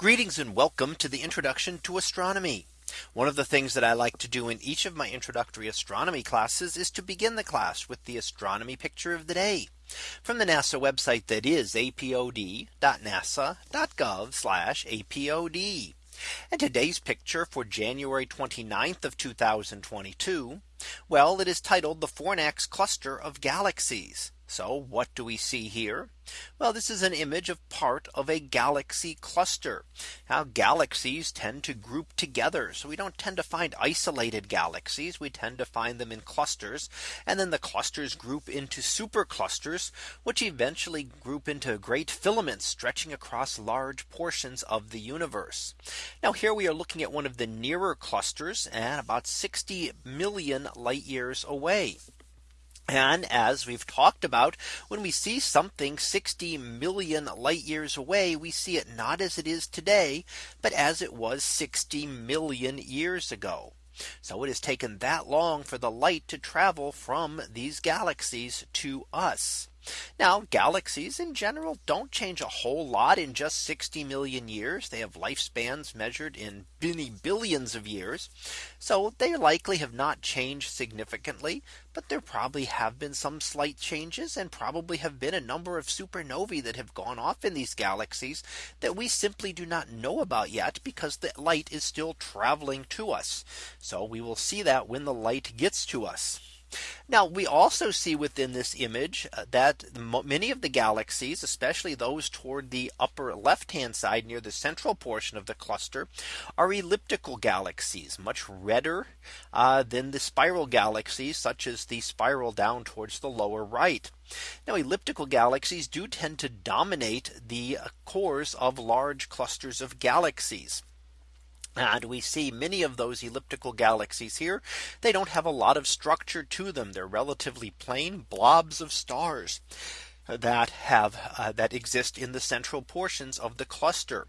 Greetings and welcome to the introduction to astronomy. One of the things that I like to do in each of my introductory astronomy classes is to begin the class with the astronomy picture of the day from the NASA website that is apod.nasa.gov apod. And today's picture for January 29th of 2022. Well, it is titled the Fornax cluster of galaxies. So what do we see here? Well, this is an image of part of a galaxy cluster. Now galaxies tend to group together. So we don't tend to find isolated galaxies. We tend to find them in clusters. And then the clusters group into superclusters, which eventually group into great filaments stretching across large portions of the universe. Now here we are looking at one of the nearer clusters and about 60 million light years away. And as we've talked about, when we see something 60 million light years away, we see it not as it is today, but as it was 60 million years ago. So it has taken that long for the light to travel from these galaxies to us. Now galaxies in general don't change a whole lot in just 60 million years. They have lifespans measured in many billions of years. So they likely have not changed significantly. But there probably have been some slight changes and probably have been a number of supernovae that have gone off in these galaxies that we simply do not know about yet because the light is still traveling to us. So we will see that when the light gets to us. Now we also see within this image uh, that many of the galaxies, especially those toward the upper left hand side near the central portion of the cluster are elliptical galaxies much redder uh, than the spiral galaxies such as the spiral down towards the lower right. Now elliptical galaxies do tend to dominate the uh, cores of large clusters of galaxies. And we see many of those elliptical galaxies here. They don't have a lot of structure to them. They're relatively plain blobs of stars that have uh, that exist in the central portions of the cluster.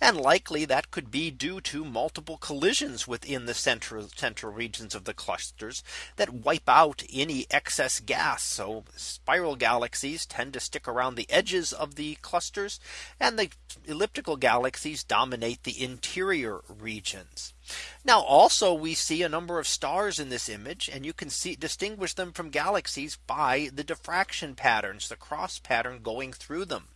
And likely that could be due to multiple collisions within the central central regions of the clusters that wipe out any excess gas. So spiral galaxies tend to stick around the edges of the clusters and the elliptical galaxies dominate the interior regions. Now also we see a number of stars in this image and you can see distinguish them from galaxies by the diffraction patterns the cross pattern going through them.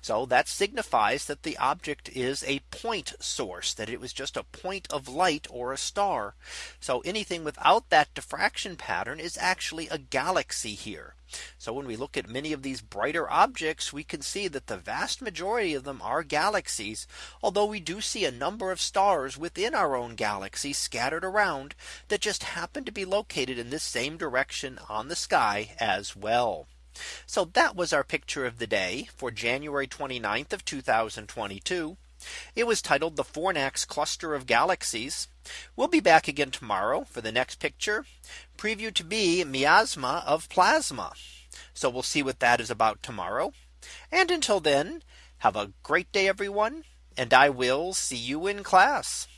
So that signifies that the object is a point source that it was just a point of light or a star. So anything without that diffraction pattern is actually a galaxy here. So when we look at many of these brighter objects, we can see that the vast majority of them are galaxies. Although we do see a number of stars within our own galaxy scattered around that just happen to be located in this same direction on the sky as well. So that was our picture of the day for January 29th of 2022. It was titled the Fornax cluster of galaxies. We'll be back again tomorrow for the next picture preview to be miasma of plasma. So we'll see what that is about tomorrow. And until then, have a great day, everyone. And I will see you in class.